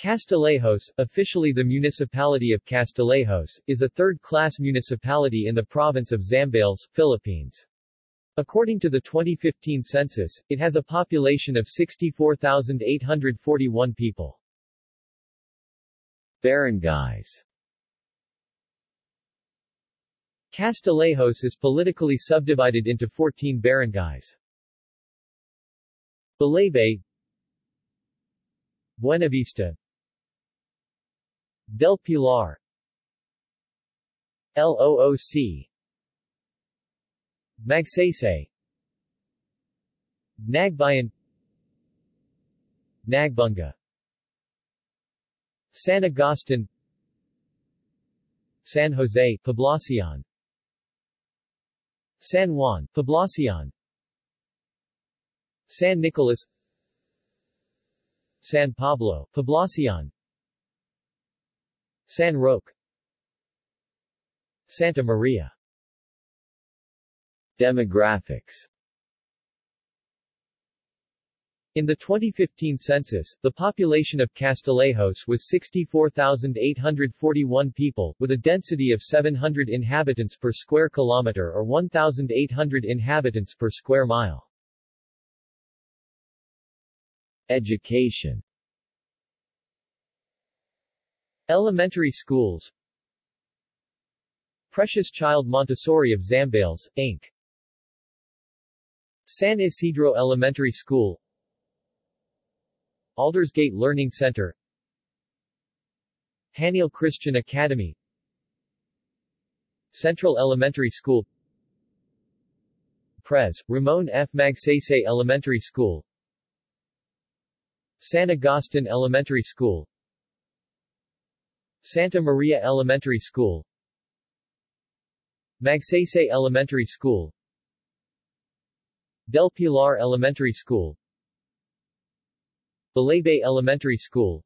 Castillejos, officially the municipality of Castillejos, is a third-class municipality in the province of Zambales, Philippines. According to the 2015 census, it has a population of 64,841 people. Barangays Castillejos is politically subdivided into 14 barangays. Balaybay Buenavista Del Pilar. LOOC Magsaysay. Nagbayan. Nagbunga. San Agustin. San Jose, Poblacion. San Juan, Poblacion. San Nicolas. San Pablo, Poblacion San Roque. Santa Maria. Demographics. In the 2015 census, the population of Castillejos was 64,841 people, with a density of 700 inhabitants per square kilometer or 1,800 inhabitants per square mile. Education Elementary schools Precious Child Montessori of Zambales, Inc. San Isidro Elementary School Aldersgate Learning Center Haniel Christian Academy Central Elementary School Pres. Ramon F. Magsaysay Elementary School San Agustin Elementary School Santa Maria Elementary School. Magsaysay Elementary School. Del Pilar Elementary School. Balaybay Elementary School.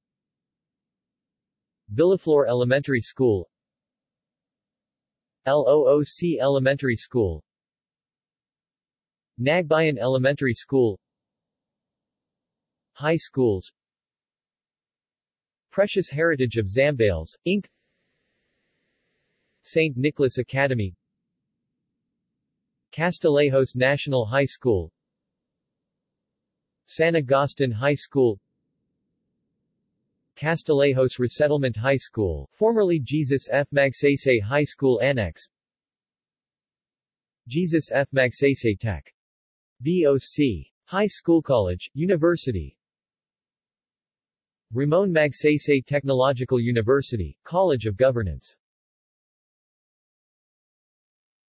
Villaflor Elementary School. LOOC Elementary School. Nagbayan Elementary School. High schools Precious Heritage of Zambales, Inc. St. Nicholas Academy Castillejos National High School San Agustin High School Castillejos Resettlement High School, formerly Jesus F. Magsaysay High School Annex Jesus F. Magsaysay Tech. VOC. High School College, University Ramon Magsaysay Technological University, College of Governance.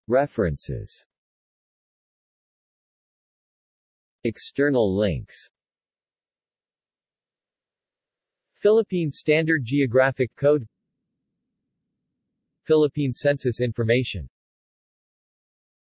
References. External links. Philippine Standard Geographic Code. Philippine Census Information